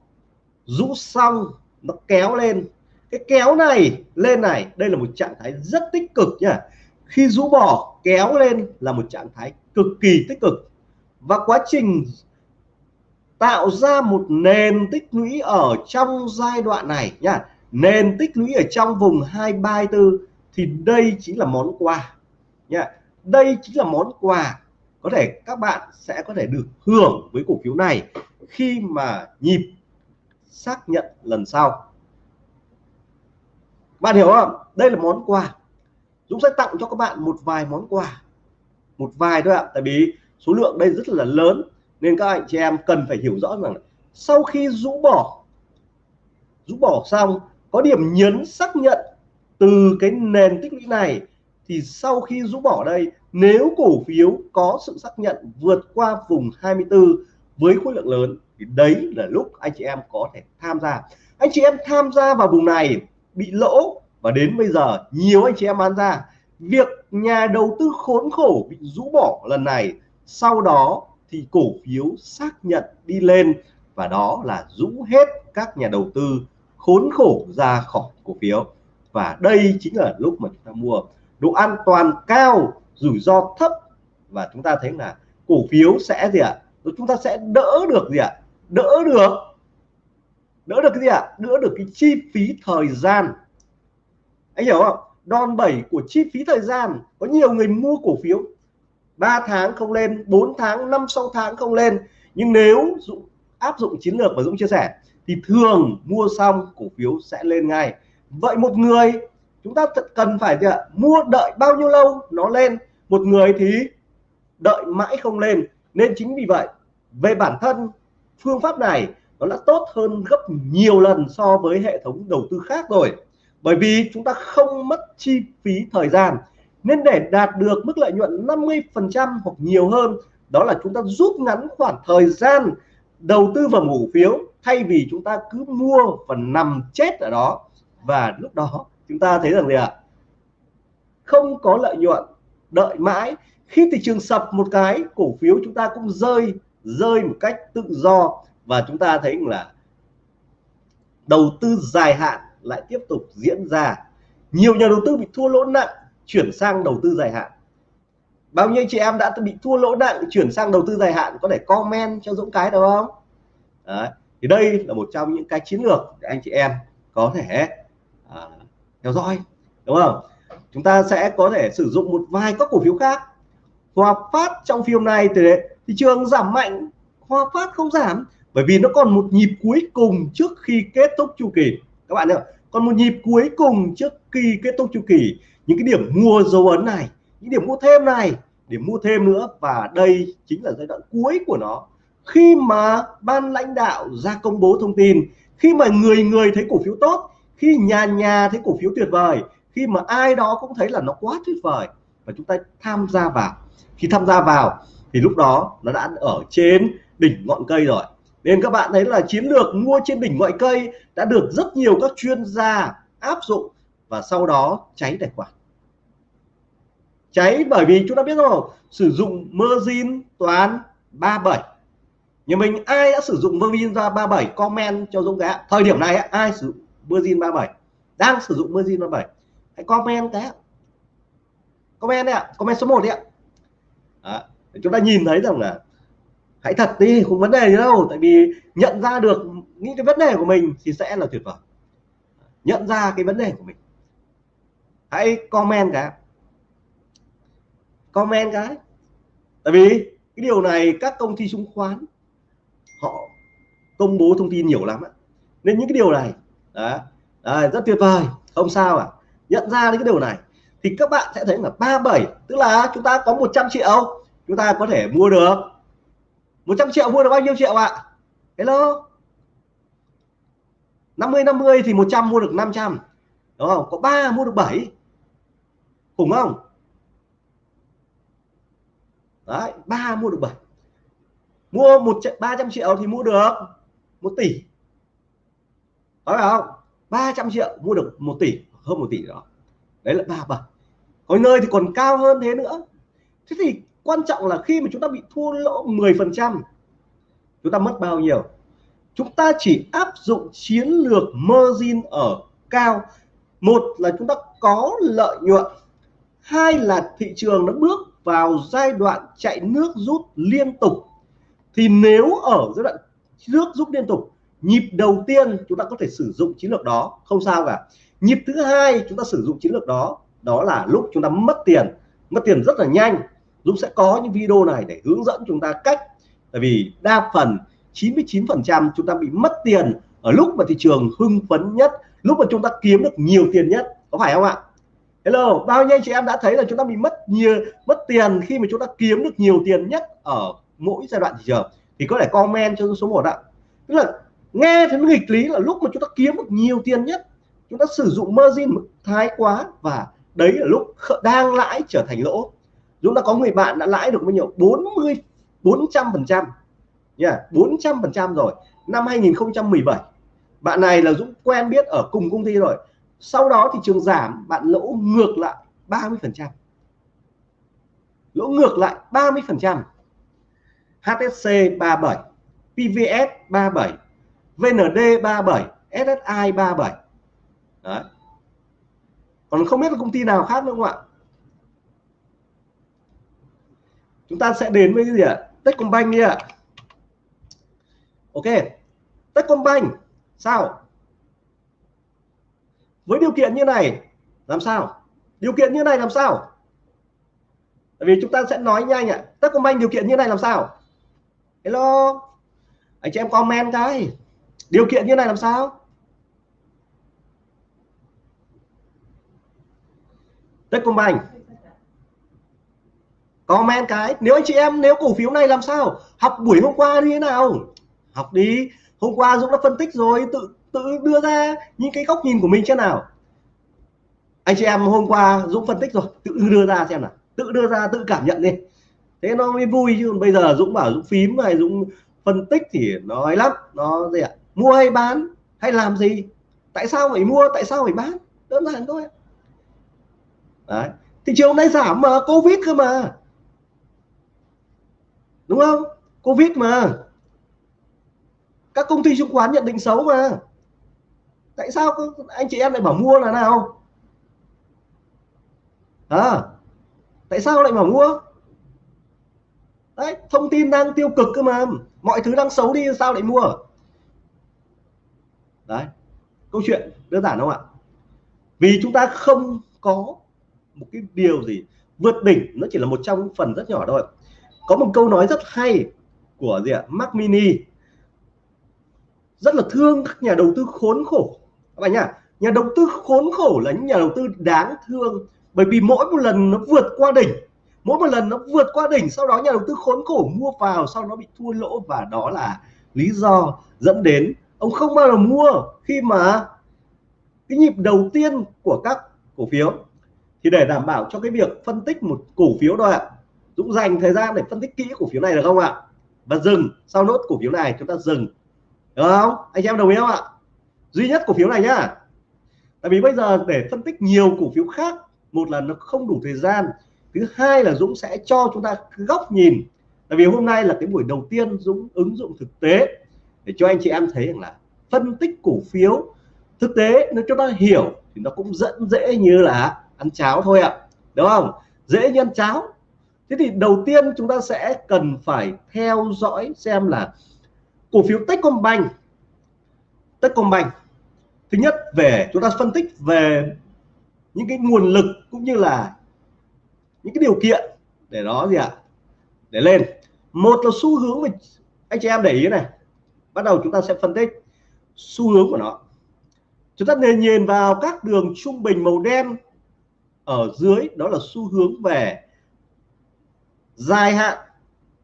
rũ xong, nó kéo lên. Cái kéo này, lên này, đây là một trạng thái rất tích cực nhá khi rũ bỏ, kéo lên là một trạng thái cực kỳ tích cực. Và quá trình tạo ra một nền tích lũy ở trong giai đoạn này nhá nền tích lũy ở trong vùng 234 thì đây chính là món quà nhá đây chính là món quà có thể các bạn sẽ có thể được hưởng với cổ phiếu này khi mà nhịp xác nhận lần sau. Bạn hiểu không? Đây là món quà. Dũng sẽ tặng cho các bạn một vài món quà. Một vài thôi ạ. Tại vì số lượng đây rất là lớn nên các anh chị em cần phải hiểu rõ rằng sau khi rũ bỏ rũ bỏ xong, có điểm nhấn xác nhận từ cái nền tích lũy này, thì sau khi rũ bỏ đây, nếu cổ phiếu có sự xác nhận vượt qua vùng 24 với khối lượng lớn, thì đấy là lúc anh chị em có thể tham gia. Anh chị em tham gia vào vùng này bị lỗ, và đến bây giờ nhiều anh chị em bán ra. Việc nhà đầu tư khốn khổ bị rũ bỏ lần này, sau đó thì cổ phiếu xác nhận đi lên, và đó là rũ hết các nhà đầu tư khốn khổ ra khỏi cổ phiếu và đây chính là lúc mà chúng ta mua độ an toàn cao, rủi ro thấp và chúng ta thấy là cổ phiếu sẽ gì ạ à? chúng ta sẽ đỡ được gì ạ à? đỡ được đỡ được cái gì ạ à? đỡ được cái chi phí thời gian anh hiểu không đòn bẩy của chi phí thời gian, có nhiều người mua cổ phiếu 3 tháng không lên 4 tháng 5 6 tháng không lên. Nhưng nếu Dũng áp dụng chiến lược mà Dũng chia sẻ, thì thường mua xong cổ phiếu sẽ lên ngay. Vậy một người, chúng ta cần phải gì ạ? Mua đợi bao nhiêu lâu nó lên? Một người thì đợi mãi không lên. Nên chính vì vậy, về bản thân, phương pháp này nó đã tốt hơn gấp nhiều lần so với hệ thống đầu tư khác rồi. Bởi vì chúng ta không mất chi phí thời gian nên để đạt được mức lợi nhuận 50% hoặc nhiều hơn, đó là chúng ta rút ngắn khoảng thời gian đầu tư vào cổ phiếu thay vì chúng ta cứ mua và nằm chết ở đó. Và lúc đó chúng ta thấy rằng gì ạ? Không có lợi nhuận, đợi mãi. Khi thị trường sập một cái, cổ phiếu chúng ta cũng rơi rơi một cách tự do. Và chúng ta thấy là đầu tư dài hạn lại tiếp tục diễn ra. Nhiều nhà đầu tư bị thua lỗ nặng chuyển sang đầu tư dài hạn. Bao nhiêu chị em đã bị thua lỗ nặng chuyển sang đầu tư dài hạn có thể comment cho Dũng cái được không? Đấy. thì đây là một trong những cái chiến lược để anh chị em có thể à, theo dõi đúng không? Chúng ta sẽ có thể sử dụng một vài các cổ phiếu khác. Hòa Phát trong phim này thì thị trường giảm mạnh. Hòa Phát không giảm bởi vì nó còn một nhịp cuối cùng trước khi kết thúc chu kỳ. Các bạn ạ còn một nhịp cuối cùng trước khi kết thúc chu kỳ những cái điểm mua dấu ấn này, những điểm mua thêm này để mua thêm nữa. Và đây chính là giai đoạn cuối của nó. Khi mà ban lãnh đạo ra công bố thông tin, khi mà người người thấy cổ phiếu tốt, khi nhà nhà thấy cổ phiếu tuyệt vời, khi mà ai đó cũng thấy là nó quá tuyệt vời, và chúng ta tham gia vào. Khi tham gia vào, thì lúc đó nó đã ở trên đỉnh ngọn cây rồi. Nên các bạn thấy là chiến lược mua trên đỉnh ngọn cây đã được rất nhiều các chuyên gia áp dụng, và sau đó cháy tài khoản cháy bởi vì chúng ta biết rồi, sử dụng margin toán 37 nhà mình ai đã sử dụng margin ra 37 comment cho Dũng cái thời điểm này ai sử dụng margin 37 đang sử dụng margin 37 hãy comment cái comment đấy ạ, comment số 1 đấy ạ. Đó. chúng ta nhìn thấy rằng là hãy thật đi, không vấn đề gì đâu, tại vì nhận ra được những cái vấn đề của mình thì sẽ là tuyệt vời. Nhận ra cái vấn đề của mình. Hãy comment cái comment cái. Tại vì cái điều này các công ty chứng khoán họ công bố thông tin nhiều lắm nên những cái điều này đó, đó rất tuyệt vời. Không sao à nhận ra cái điều này thì các bạn sẽ thấy là 37 tức là chúng ta có 100 triệu chúng ta có thể mua được. 100 triệu mua được bao nhiêu triệu ạ? Hello? 50 50 thì 100 mua được 500 đúng không? Có 3 mua được 7 khủng không? Đấy, ba mua được bảy. Mua một 300 triệu thì mua được một tỷ. Có phải không? 300 triệu mua được một tỷ, hơn một tỷ đó đấy là 37 có nơi thì còn cao hơn thế nữa. Thế thì quan trọng là khi mà chúng ta bị thua lỗ 10 phần trăm, chúng ta mất bao nhiêu? Chúng ta chỉ áp dụng chiến lược margin ở cao. Một là chúng ta có lợi nhuận. Hai là thị trường nó bước vào giai đoạn chạy nước rút liên tục, thì nếu ở giai đoạn nước rút liên tục, nhịp đầu tiên chúng ta có thể sử dụng chiến lược đó, không sao cả. Nhịp thứ hai chúng ta sử dụng chiến lược đó đó là lúc chúng ta mất tiền. Mất tiền rất là nhanh. Dũng sẽ có những video này để hướng dẫn chúng ta cách. Tại vì đa phần 99% chúng ta bị mất tiền ở lúc mà thị trường hưng phấn nhất, lúc mà chúng ta kiếm được nhiều tiền nhất. Có phải không ạ? Hello, bao nhiêu anh chị em đã thấy là chúng ta bị mất nhiều mất tiền khi mà chúng ta kiếm được nhiều tiền nhất ở mỗi giai đoạn thị trường, thì có thể comment cho số 1 ạ. Tức là nghe thấy nghịch lý là lúc mà chúng ta kiếm được nhiều tiền nhất, chúng ta sử dụng margin thái quá và đấy là lúc đang lãi trở thành lỗ. Chúng ta có người bạn đã lãi được bao nhiêu? 40 400 phần trăm. Nha 400 phần trăm rồi. Năm 2017 bạn này là Dũng quen biết ở cùng công ty rồi. Sau đó thị trường giảm, bạn lỗ ngược lại 30 phần trăm lỗ ngược lại 30% HSC 37 PVS 37 VND 37 SSI 37 Đấy. còn không biết là công ty nào khác nữa không ạ? Chúng ta sẽ đến với cái gì ạ? Techcombank đi ạ. Ok. Techcombank, sao? Với điều kiện như này, làm sao? Điều kiện như này làm sao? Tại vì chúng ta sẽ nói nhanh ạ Techcombank điều kiện như này làm sao? Hello? Anh chị em comment cái điều kiện như này làm sao? Techcombank comment cái. Nếu anh chị em, nếu cổ phiếu này làm sao? Học buổi hôm qua như thế nào? Học đi. Hôm qua Dũng đã phân tích rồi, tự tự đưa ra những cái góc nhìn của mình thế nào. Anh chị em hôm qua Dũng phân tích rồi, tự đưa ra xem nào tự đưa ra, tự cảm nhận đi. Thế nó mới vui chứ, bây giờ Dũng bảo Dũng phím này Dũng phân tích thì nó ấy lắm, nó gì ạ? Mua hay bán, hay làm gì? Tại sao phải mua, tại sao phải bán? Đơn giản thôi. Đấy. thị trường nay giảm mà, covid cơ mà. Đúng không? Covid mà. Các công ty chứng khoán nhận định xấu mà. Tại sao anh chị em lại bảo mua là nào? À tại sao lại bảo mua? Đấy, thông tin đang tiêu cực cơ mà. Mọi thứ đang xấu đi, sao lại mua? Đấy, câu chuyện đơn giản không ạ? Vì chúng ta không có một cái điều gì vượt đỉnh, nó chỉ là một trong phần rất nhỏ thôi. Có một câu nói rất hay của gì ạ? Mac Mini. Rất là thương các nhà đầu tư khốn khổ. Các bạn nhá, nhà đầu tư khốn khổ là những nhà đầu tư đáng thương bởi vì mỗi một lần nó vượt qua đỉnh, mỗi một lần nó vượt qua đỉnh, sau đó nhà đầu tư khốn khổ mua vào, sau nó bị thua lỗ và đó là lý do dẫn đến ông không bao giờ mua khi mà cái nhịp đầu tiên của các cổ phiếu. Thì để đảm bảo cho cái việc phân tích một cổ phiếu thôi ạ, Dũng dành thời gian để phân tích kỹ cổ phiếu này được không ạ? Và dừng, sau nốt cổ phiếu này chúng ta dừng. Được không? Anh em đồng ý không ạ? Duy nhất cổ phiếu này nhá. Tại vì bây giờ để phân tích nhiều cổ phiếu khác một là nó không đủ thời gian, thứ hai là Dũng sẽ cho chúng ta góc nhìn. Tại vì hôm nay là cái buổi đầu tiên Dũng ứng dụng thực tế để cho anh chị em thấy rằng là phân tích cổ phiếu, thực tế nếu chúng ta hiểu thì nó cũng dẫn dễ như là ăn cháo thôi ạ, đúng không? Dễ nhân cháo. Thế thì đầu tiên chúng ta sẽ cần phải theo dõi xem là cổ phiếu Techcombank Techcombank, thứ nhất về chúng ta phân tích về những cái nguồn lực cũng như là những cái điều kiện để nó gì ạ? Để lên. Một là xu hướng mình anh chị em để ý này. Bắt đầu chúng ta sẽ phân tích xu hướng của nó. Chúng ta nên nhìn vào các đường trung bình màu đen ở dưới, đó là xu hướng về dài hạn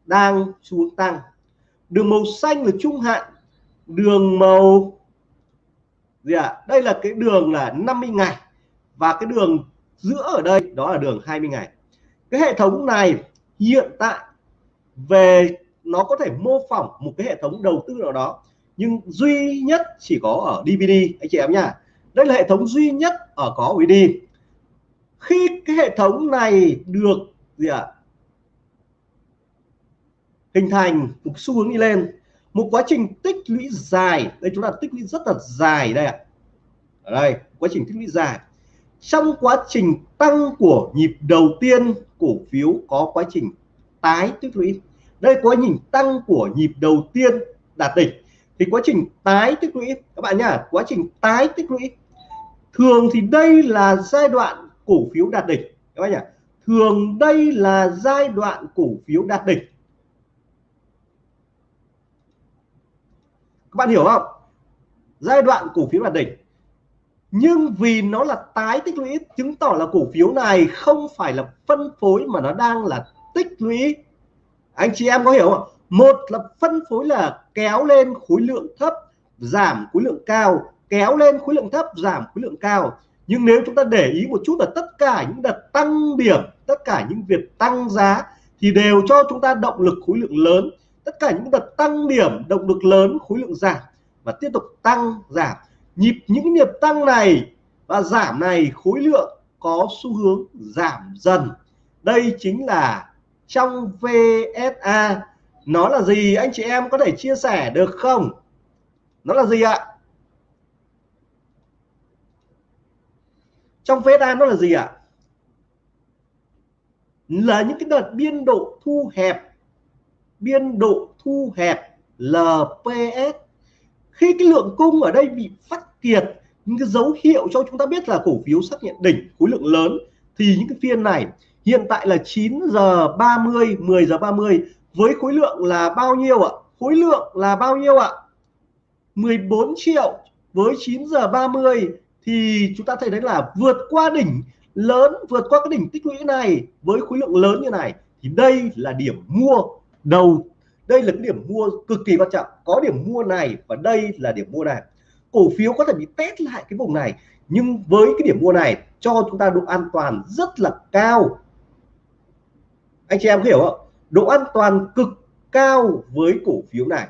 đang xu hướng tăng. Đường màu xanh là trung hạn, đường màu gì ạ? À? đây là cái đường là 50 ngày và cái đường giữa ở đây đó là đường 20 ngày. Cái hệ thống này hiện tại về nó có thể mô phỏng một cái hệ thống đầu tư nào đó nhưng duy nhất chỉ có ở DVD anh chị em nha đây là hệ thống duy nhất ở có DVD khi cái hệ thống này được gì ạ à, hình thành một xu hướng đi lên một quá trình tích lũy dài đây chúng ta tích lũy rất là dài đây ạ. Ở đây quá trình tích lũy dài trong quá trình tăng của nhịp đầu tiên cổ phiếu có quá trình tái tích lũy đây quá trình tăng của nhịp đầu tiên đạt đỉnh, thì quá trình tái tích lũy các bạn nhá, quá trình tái tích lũy thường thì đây là giai đoạn cổ phiếu đạt đỉnh. Các bạn nhá, thường đây là giai đoạn cổ phiếu đạt đỉnh. Các bạn hiểu không? Giai đoạn cổ phiếu đạt đỉnh nhưng vì nó là tái tích lũy, chứng tỏ là cổ phiếu này không phải là phân phối mà nó đang là tích lũy. Anh chị em có hiểu không một là phân phối là kéo lên khối lượng thấp, giảm khối lượng cao. Kéo lên khối lượng thấp, giảm khối lượng cao. Nhưng nếu chúng ta để ý một chút là tất cả những đợt tăng điểm, tất cả những việc tăng giá thì đều cho chúng ta động lực khối lượng lớn. Tất cả những đợt tăng điểm, động lực lớn, khối lượng giảm và tiếp tục tăng, giảm nhịp những nhịp tăng này và giảm này khối lượng có xu hướng giảm dần. Đây chính là trong VSA nó là gì? Anh chị em có thể chia sẻ được không? Nó là gì ạ? Trong VSA nó là gì ạ? Là những cái đợt biên độ thu hẹp. Biên độ thu hẹp LPS khi cái lượng cung ở đây bị phát kiệt, những cái dấu hiệu cho chúng ta biết là cổ phiếu xác nhận đỉnh, khối lượng lớn, thì những cái phiên này hiện tại là 9 giờ 30 10 giờ 30 với khối lượng là bao nhiêu ạ? Khối lượng là bao nhiêu ạ? 14 triệu. Với 9 giờ 30 thì chúng ta thấy đấy là vượt qua đỉnh lớn, vượt qua cái đỉnh tích lũy này với khối lượng lớn như này. Thì đây là điểm mua đầu đây là cái điểm mua cực kỳ quan trọng. Có điểm mua này và đây là điểm mua này. Cổ phiếu có thể bị test lại cái vùng này, nhưng với cái điểm mua này cho chúng ta độ an toàn rất là cao. Anh chị em hiểu không? Độ an toàn cực cao với cổ phiếu này.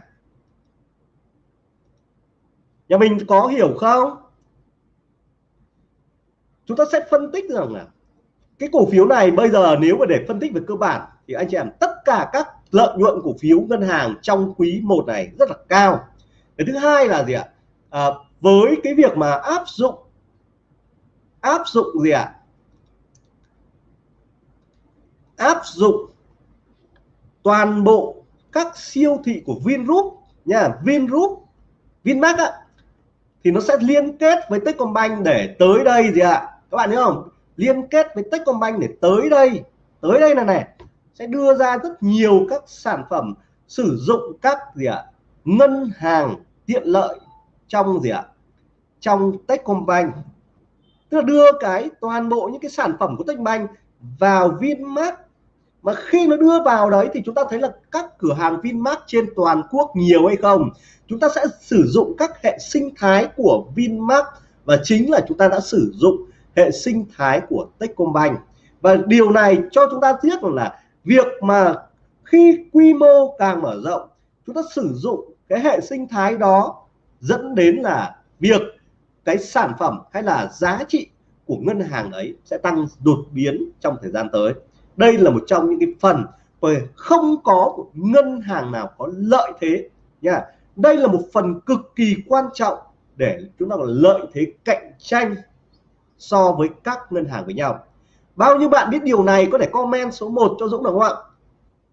Nhà mình có hiểu không? Chúng ta sẽ phân tích rằng là cái cổ phiếu này bây giờ nếu mà để phân tích về cơ bản thì anh chị em, tất cả các lợi nhuận cổ phiếu ngân hàng trong quý 1 này rất là cao. Cái thứ hai là gì ạ? À, với cái việc mà áp dụng áp dụng gì ạ? Áp dụng toàn bộ các siêu thị của Vingroup nha Vingroup Vinmart ạ thì nó sẽ liên kết với Techcombank để tới đây gì ạ? Các bạn hiểu không? Liên kết với Techcombank để tới đây tới đây là này sẽ đưa ra rất nhiều các sản phẩm sử dụng các gì ạ, ngân hàng tiện lợi trong gì ạ, trong Techcombank. Tức là đưa cái toàn bộ những cái sản phẩm của Techcombank vào Vinmart. Mà khi nó đưa vào đấy thì chúng ta thấy là các cửa hàng Vinmart trên toàn quốc nhiều hay không? Chúng ta sẽ sử dụng các hệ sinh thái của Vinmart và chính là chúng ta đã sử dụng hệ sinh thái của Techcombank. Và điều này cho chúng ta biết là việc mà khi quy mô càng mở rộng, chúng ta sử dụng cái hệ sinh thái đó dẫn đến là việc cái sản phẩm hay là giá trị của ngân hàng ấy sẽ tăng đột biến trong thời gian tới. Đây là một trong những cái phần về không có ngân hàng nào có lợi thế nha. Đây là một phần cực kỳ quan trọng để chúng ta có lợi thế cạnh tranh so với các ngân hàng với nhau bao nhiêu bạn biết điều này có thể comment số 1 cho Dũng được không ạ?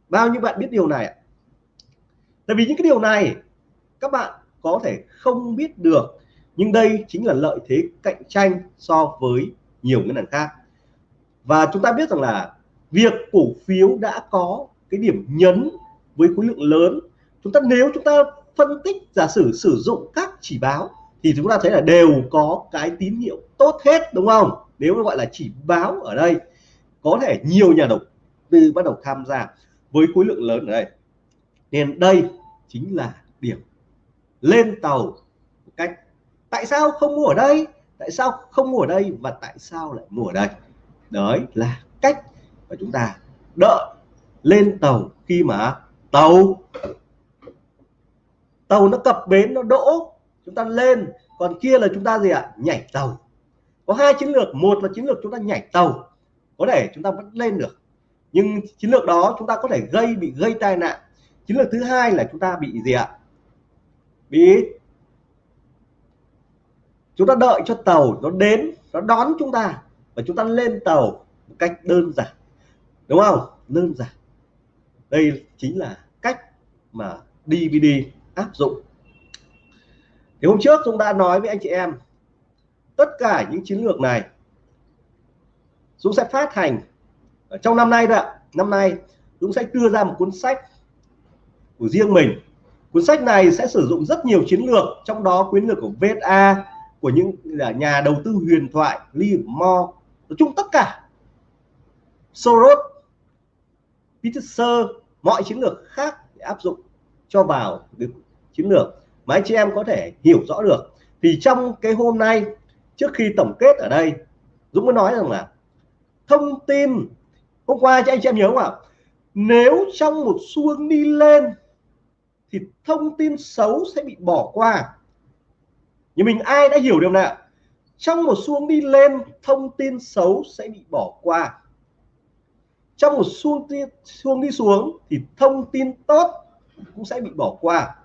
Bao nhiêu bạn biết điều này ạ? Tại vì những cái điều này, các bạn có thể không biết được, nhưng đây chính là lợi thế cạnh tranh so với nhiều ngân hàng khác. Và chúng ta biết rằng là việc cổ phiếu đã có cái điểm nhấn với khối lượng lớn. Chúng ta, nếu chúng ta phân tích, giả sử sử dụng các chỉ báo thì chúng ta thấy là đều có cái tín hiệu tốt hết, đúng không? Nếu gọi là chỉ báo ở đây, có thể nhiều nhà đầu tư bắt đầu tham gia với khối lượng lớn ở đây. Nên đây chính là điểm lên tàu cách, tại sao không mua ở đây? Tại sao không mua ở đây và tại sao lại mua ở đây? Đấy là cách mà chúng ta đợi lên tàu khi mà tàu tàu nó cập bến, nó đỗ chúng ta lên, còn kia là chúng ta gì ạ? Nhảy tàu. Có hai chiến lược, một là chiến lược chúng ta nhảy tàu. Có thể chúng ta vẫn lên được. Nhưng chiến lược đó chúng ta có thể gây, bị gây tai nạn. Chiến lược thứ hai là chúng ta bị gì ạ? Bị chúng ta đợi cho tàu nó đến, nó đón chúng ta và chúng ta lên tàu một cách đơn giản. Đúng không? Đơn giản. Đây chính là cách mà DVD áp dụng thì hôm trước chúng ta nói với anh chị em, tất cả những chiến lược này Dũng sẽ phát hành ở trong năm nay đó năm nay Dũng sẽ đưa ra một cuốn sách của riêng mình. Cuốn sách này sẽ sử dụng rất nhiều chiến lược, trong đó chiến lược của VSA của những nhà đầu tư huyền thoại Lee Mo, nói chung tất cả. Soros, Peter mọi chiến lược khác để áp dụng cho vào cái chiến lược mà anh chị em có thể hiểu rõ được. Thì trong cái hôm nay, trước khi tổng kết ở đây, Dũng mới nói rằng là thông tin, hôm qua cho anh chị em nhớ không ạ? Nếu trong một xu hướng đi lên, thì thông tin xấu sẽ bị bỏ qua. Nhưng mình ai đã hiểu điều này trong một xu hướng đi lên, thông tin xấu sẽ bị bỏ qua. Trong một xu hướng đi xuống, thì thông tin tốt cũng sẽ bị bỏ qua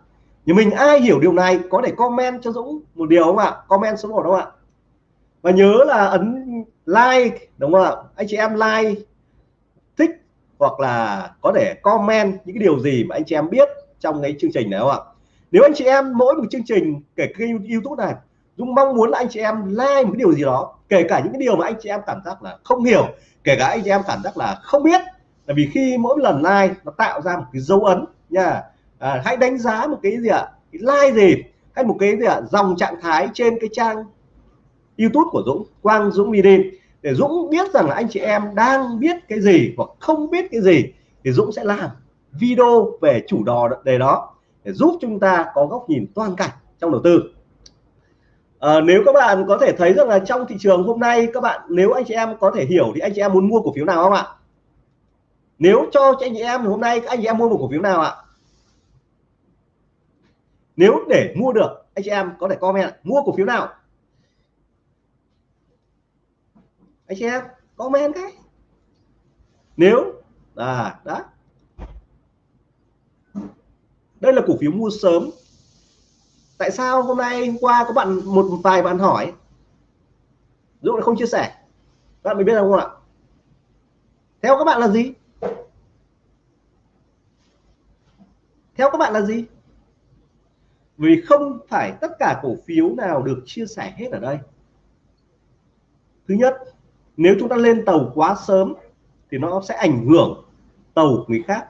thì mình ai hiểu điều này có thể comment cho Dũng một điều không ạ? Comment số một không ạ? Và nhớ là ấn like, đúng không ạ? Anh chị em like, thích hoặc là có thể comment những cái điều gì mà anh chị em biết trong cái chương trình này không ạ? Nếu anh chị em mỗi một chương trình, kể kênh youtube này, Dũng mong muốn là anh chị em like một cái điều gì đó, kể cả những cái điều mà anh chị em cảm giác là không hiểu, kể cả anh chị em cảm giác là không biết. Là vì khi mỗi lần like, nó tạo ra một cái dấu ấn nha à, hãy đánh giá một cái gì ạ? Cái like gì? Hay một cái gì ạ? Dòng trạng thái trên cái trang YouTube của Dũng Quang Dũng Video để Dũng biết rằng là anh chị em đang biết cái gì hoặc không biết cái gì thì Dũng sẽ làm video về chủ đò đề đó để giúp chúng ta có góc nhìn toàn cảnh trong đầu tư. À, nếu các bạn có thể thấy rằng là trong thị trường hôm nay các bạn nếu anh chị em có thể hiểu thì anh chị em muốn mua cổ phiếu nào không ạ? Nếu cho anh chị em hôm nay anh chị em mua một cổ phiếu nào ạ? Nếu để mua được, anh chị em có thể comment mua cổ phiếu nào? Anh chị em, comment cái. Nếu là đó. Đây là cổ phiếu mua sớm. Tại sao hôm nay, hôm qua có bạn, một vài bạn hỏi? Dụ là không chia sẻ. Bạn mình biết không ạ? Theo các bạn là gì? Theo các bạn là gì? Vì không phải tất cả cổ phiếu nào được chia sẻ hết ở đây. Thứ nhất, nếu chúng ta lên tàu quá sớm thì nó sẽ ảnh hưởng tàu người khác.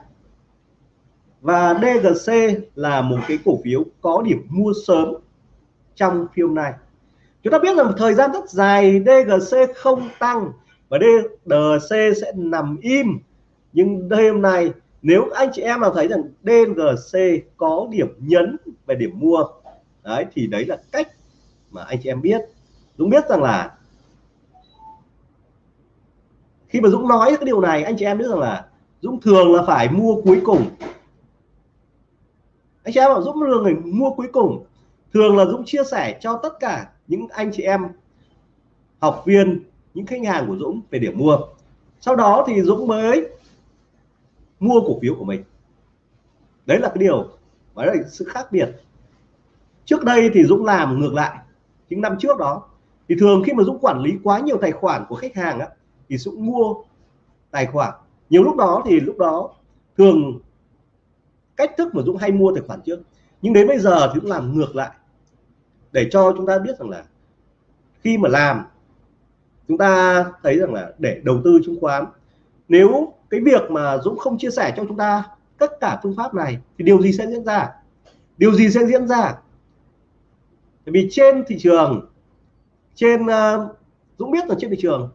Và DGC là một cái cổ phiếu có điểm mua sớm trong phiên này. Chúng ta biết là một thời gian rất dài DGC không tăng và DGC sẽ nằm im. Nhưng đêm nay nếu anh chị em nào thấy rằng DGC có điểm nhấn về điểm mua, đấy, thì đấy là cách mà anh chị em biết. Dũng biết rằng là khi mà Dũng nói cái điều này, anh chị em biết rằng là Dũng thường là phải mua cuối cùng. Anh chị em bảo Dũng thường người mua cuối cùng. Thường là Dũng chia sẻ cho tất cả những anh chị em, học viên, những khách hàng của Dũng về điểm mua. Sau đó thì Dũng mới mua cổ phiếu của mình. Đấy là cái điều và đấy là sự khác biệt. Trước đây thì Dũng làm ngược lại. Những năm trước đó thì thường khi mà Dũng quản lý quá nhiều tài khoản của khách hàng á, thì Dũng mua tài khoản. Nhiều lúc đó thì lúc đó thường cách thức mà Dũng hay mua tài khoản trước. Nhưng đến bây giờ thì Dũng làm ngược lại. Để cho chúng ta biết rằng là khi mà làm chúng ta thấy rằng là để đầu tư chứng khoán nếu cái việc mà Dũng không chia sẻ cho chúng ta tất cả phương pháp này thì điều gì sẽ diễn ra? Điều gì sẽ diễn ra? Vì trên thị trường trên uh, Dũng biết là trên thị trường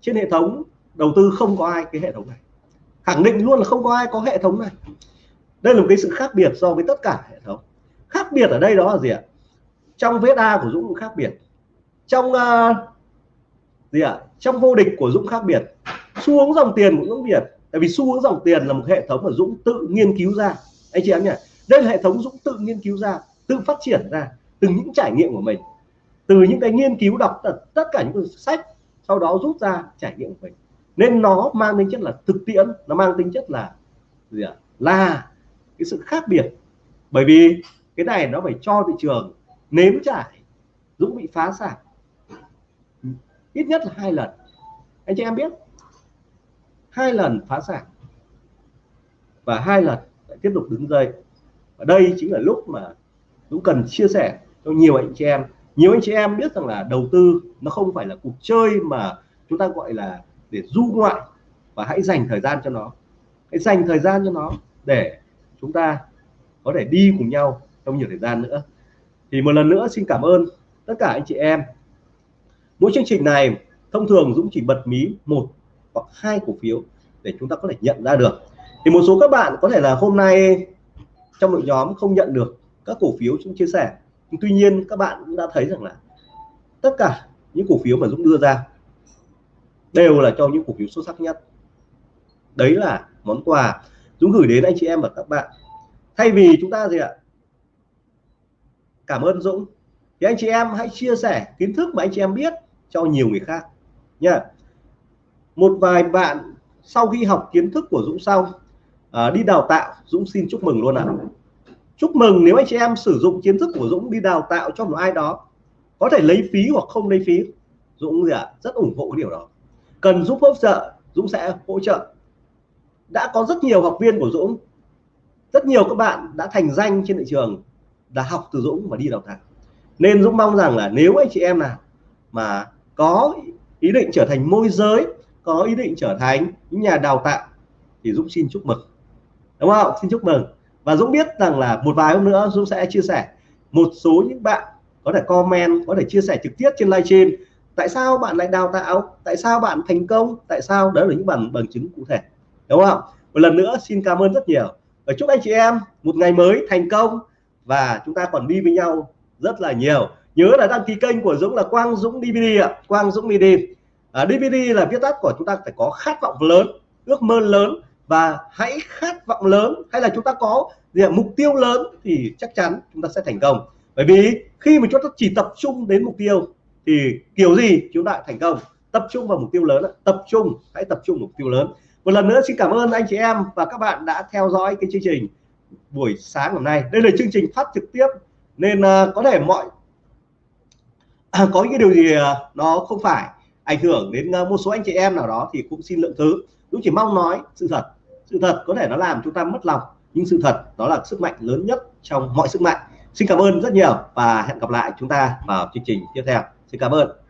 trên hệ thống đầu tư không có ai cái hệ thống này. Khẳng định luôn là không có ai có hệ thống này. Đây là một cái sự khác biệt so với tất cả hệ thống. Khác biệt ở đây đó là gì ạ? Trong VSA của Dũng cũng khác biệt. Trong uh, gì ạ? Trong vô địch của Dũng khác biệt xu hướng dòng tiền của Dũng Việt. Tại vì xu hướng dòng tiền là một hệ thống mà Dũng tự nghiên cứu ra. Anh chị em nhỉ? Đây là hệ thống Dũng tự nghiên cứu ra, tự phát triển ra từ những trải nghiệm của mình. Từ những cái nghiên cứu đọc tất cả những sách, sau đó rút ra trải nghiệm của mình. Nên nó mang tính chất là thực tiễn, nó mang tính chất là gì ạ? Là cái sự khác biệt. Bởi vì cái này nó phải cho thị trường nếm trải, Dũng bị phá sản. Ít nhất là hai lần. Anh chị em biết? Hai lần phá sản. Và hai lần lại tiếp tục đứng dậy. Và đây chính là lúc mà Dũng cần chia sẻ cho nhiều anh chị em. Nhiều anh chị em biết rằng là đầu tư nó không phải là cuộc chơi mà chúng ta gọi là để du ngoại và hãy dành thời gian cho nó. Hãy dành thời gian cho nó để chúng ta có thể đi cùng nhau trong nhiều thời gian nữa. Thì một lần nữa xin cảm ơn tất cả anh chị em. Mỗi chương trình này thông thường Dũng chỉ bật mí một hoặc hai cổ phiếu để chúng ta có thể nhận ra được. Thì một số các bạn có thể là hôm nay trong đội nhóm không nhận được các cổ phiếu chúng chia sẻ. Nhưng tuy nhiên các bạn cũng đã thấy rằng là tất cả những cổ phiếu mà Dũng đưa ra đều là cho những cổ phiếu xuất sắc nhất. Đấy là món quà Dũng gửi đến anh chị em và các bạn. Thay vì chúng ta gì ạ? Cảm ơn Dũng. Thì anh chị em hãy chia sẻ kiến thức mà anh chị em biết cho nhiều người khác nha một vài bạn sau khi học kiến thức của Dũng xong à, đi đào tạo Dũng xin chúc mừng luôn ạ. À. chúc mừng nếu anh chị em sử dụng kiến thức của Dũng đi đào tạo cho một ai đó có thể lấy phí hoặc không lấy phí. Dũng gì ạ? À, rất ủng hộ cái điều đó. Cần giúp hỗ trợ Dũng sẽ hỗ trợ. Đã có rất nhiều học viên của Dũng rất nhiều các bạn đã thành danh trên thị trường đã học từ Dũng và đi đào tạo. Nên Dũng mong rằng là nếu anh chị em nào mà có ý định trở thành môi giới có ý định trở thành những nhà đào tạo thì Dũng xin chúc mừng. Đúng không? Xin chúc mừng. Và Dũng biết rằng là một vài hôm nữa Dũng sẽ chia sẻ một số những bạn có thể comment, có thể chia sẻ trực tiếp trên livestream tại sao bạn lại đào tạo? Tại sao bạn thành công? Tại sao? Đó là những bằng bằng chứng cụ thể. Đúng không? Một lần nữa xin cảm ơn rất nhiều. Và chúc anh chị em một ngày mới thành công và chúng ta còn đi với nhau rất là nhiều. Nhớ là đăng ký kênh của Dũng là Quang Dũng DVD ạ. Quang Dũng DVD à, DVD là viết tắt của chúng ta phải có khát vọng lớn ước mơ lớn và hãy khát vọng lớn. Hay là chúng ta có gì, mục tiêu lớn thì chắc chắn chúng ta sẽ thành công. Bởi vì khi mà chúng ta chỉ tập trung đến mục tiêu thì kiểu gì chúng ta thành công. Tập trung vào mục tiêu lớn tập trung hãy tập trung mục tiêu lớn. Một lần nữa xin cảm ơn anh chị em và các bạn đã theo dõi cái chương trình buổi sáng hôm nay. Đây là chương trình phát trực tiếp nên uh, có thể mọi à, [coughs] có những điều gì uh, nó không phải ảnh hưởng đến ờ, một số anh chị em nào đó thì cũng xin lượng thứ. Cũng chỉ mong nói sự thật. Sự thật có thể nó làm chúng ta mất lòng, nhưng sự thật đó là sức mạnh lớn nhất trong mọi sức mạnh. Xin cảm ơn rất nhiều và hẹn gặp lại chúng ta vào chương trình tiếp theo. Xin cảm ơn.